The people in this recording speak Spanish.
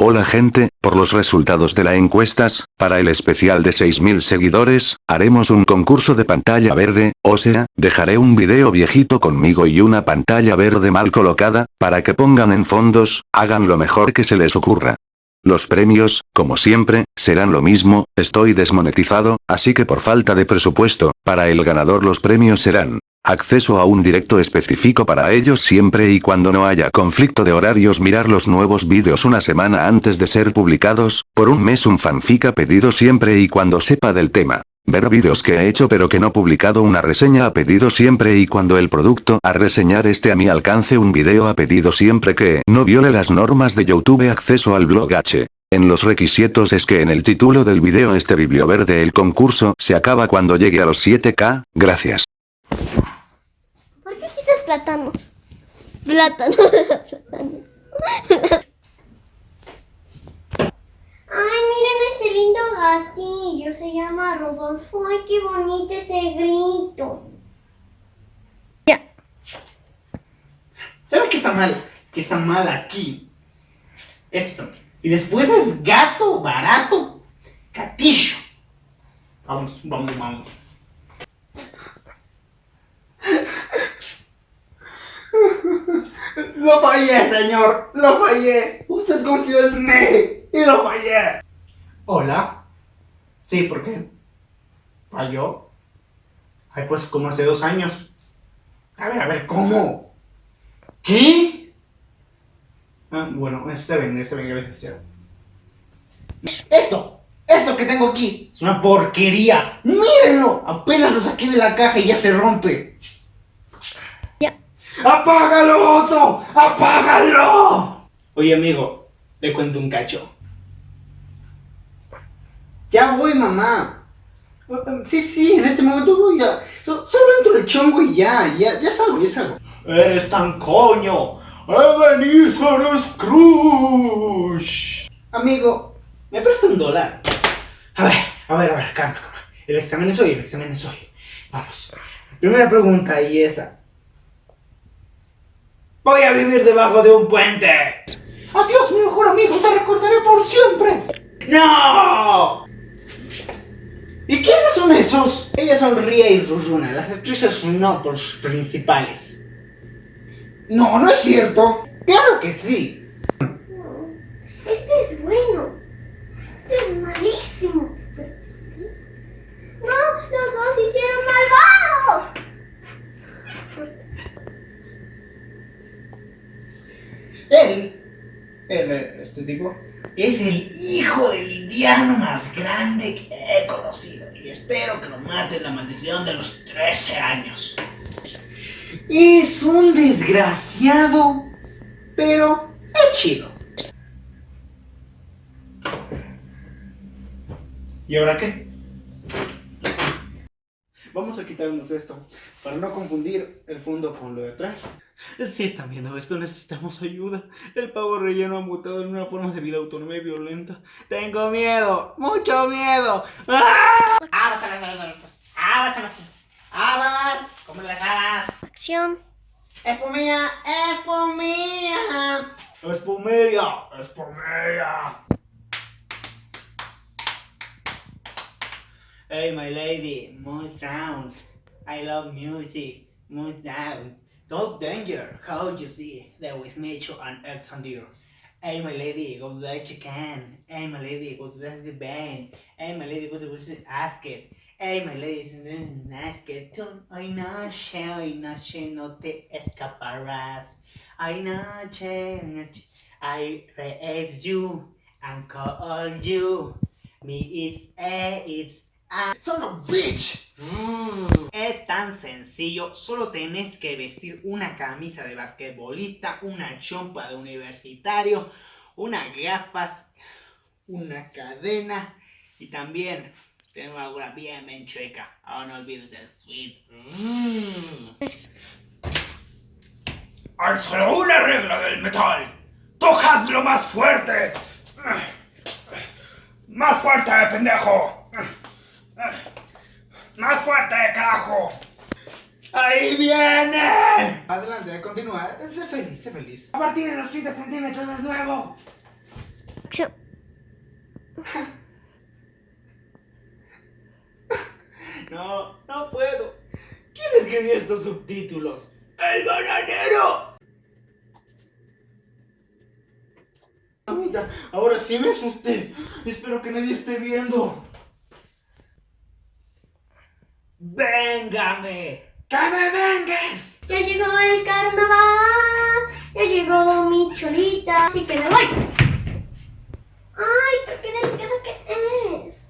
Hola gente, por los resultados de la encuestas, para el especial de 6000 seguidores, haremos un concurso de pantalla verde, o sea, dejaré un video viejito conmigo y una pantalla verde mal colocada, para que pongan en fondos, hagan lo mejor que se les ocurra. Los premios, como siempre, serán lo mismo, estoy desmonetizado, así que por falta de presupuesto, para el ganador los premios serán Acceso a un directo específico para ellos siempre y cuando no haya conflicto de horarios mirar los nuevos vídeos una semana antes de ser publicados, por un mes un fanfic a pedido siempre y cuando sepa del tema. Ver vídeos que he hecho pero que no publicado una reseña a pedido siempre y cuando el producto a reseñar esté a mi alcance un video a pedido siempre que no viole las normas de Youtube acceso al blog H. En los requisitos es que en el título del video este verde el concurso se acaba cuando llegue a los 7k, gracias plátanos. Plátanos. Ay, miren este lindo gatillo. Se llama Rodolfo. Ay, qué bonito este grito. Ya. ¿Saben qué está mal? Que está mal aquí. Esto. Y después es gato barato. Gatillo. Vamos, vamos, vamos. Lo fallé, señor. Lo fallé. Usted confió en mí. Y lo fallé. Hola. Sí, ¿por qué? ¿Falló? Ay, pues como hace dos años. A ver, a ver, ¿cómo? ¿Qué? Ah, bueno, está bien, está bien, gracias. Esto, esto que tengo aquí, es una porquería. Mírenlo, apenas lo saqué de la caja y ya se rompe. ¡Apágalo, Otto! ¡Apágalo! Oye, amigo, le cuento un cacho. Ya voy, mamá. Sí, sí, en este momento voy ya. solo entro el chongo y ya, ya, ya salgo, ya salgo. ¡Eres tan coño! ¡Ebenezer Scrooge! Amigo, ¿me presta un dólar? A ver, a ver, a ver, calma, calma. El examen es hoy, el examen es hoy. Vamos. Primera pregunta y esa. Voy a vivir debajo de un puente. Adiós, mi mejor amigo, te recordaré por siempre. ¡No! ¿Y quiénes son esos? Ella sonríe y Ruzuna, las actrices no los principales. No, no es cierto. Claro que sí. Esto es bueno. Esto es malísimo. No, los dos hicieron malvados. Él, él, este tipo, es el hijo del indiano más grande que he conocido. Y espero que lo mate la maldición de los 13 años. Es un desgraciado, pero es chido. ¿Y ahora qué? Vamos a quitarnos esto, para no confundir el fondo con lo de atrás. Si están viendo esto, necesitamos ayuda. El pavo relleno ha mutado en una forma de vida autónoma y violenta. ¡Tengo miedo! ¡Mucho miedo! ¡Ah! ¡Abas, abas, abas! ¡Abas, abas! ¡Abas! ¡Como las habas! Acción. ¡Espumilla! ¡Espumilla! ¡Espumilla! ¡Espumilla! Hey, my lady, moon round. I love music, moon down. Don't danger, how you see, there was nature and X and deer. Hey, my lady, go to the chicken. Hey, my lady, go to the band. Hey, my lady, go to the basket. Hey, my lady, ask it. Ay, noche, ay, noche, no te escaparás. Ay, noche, I raise you and call you. Me, it's a, it's Ah, son of a bitch. Tan sencillo, solo tenés que vestir una camisa de basquetbolista, una chompa de universitario, unas gafas, una cadena y también alguna bien bien chueca. Ahora no olvides el sweet. Mm. Hay solo una regla del metal. Tocadlo más fuerte. Más fuerte, pendejo. ¡Más fuerte, carajo! ¡Ahí viene! Adelante, continúa. Sé feliz, sé feliz. A partir de los 30 centímetros es nuevo. No, no puedo. ¿Quién escribió estos subtítulos? ¡El bananero! Mamita, ahora sí me asusté. Espero que nadie esté viendo. véngame, que me vengues. Ya llegó el carnaval, ya llegó mi cholita, así que me voy. Ay, ¿pero qué delicado que es?